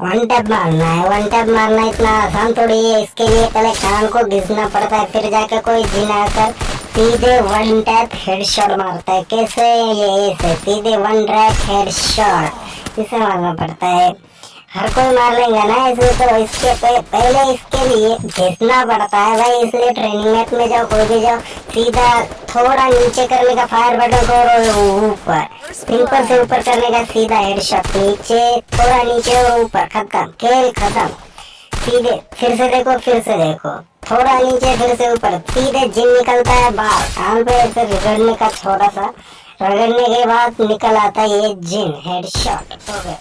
One tap मारना है one tap मारना इतना आसान थोड़ी है, इसके लिए पहले कान को घिसना पड़ता है, फिर जाके कोई जिन आकर सीधे वन टैप हेडशॉट मारता है। कैसे? ये ऐसे सीधे वन टैप हेडशॉट इसे मारना पड़ता है। हर कोई मार लेंगे ना इसलिए तो इसके पे, पहले इसके लिए घिसना पड़ता है भाई इसलिए ट्रेनिंग मैच में जाओ कोई भी जाओ सीधा थोड़ा नीचे करने का फायर बटन को ऊपर। सिंपल से ऊपर करने का सीधा हेडशॉट नीचे थोड़ा नीचे और ऊपर खत्म खेल खत्म। सीधे फिर से देखो फिर से देखो। थोड़ा नीचे फिर से ऊपर सीधे जिन निकलता है बाहर। कान पे ऐसे रगड़ने का थोड़ा सा रगड़ने के बाद निकल आता है ये जिन हेडशॉट हो गया।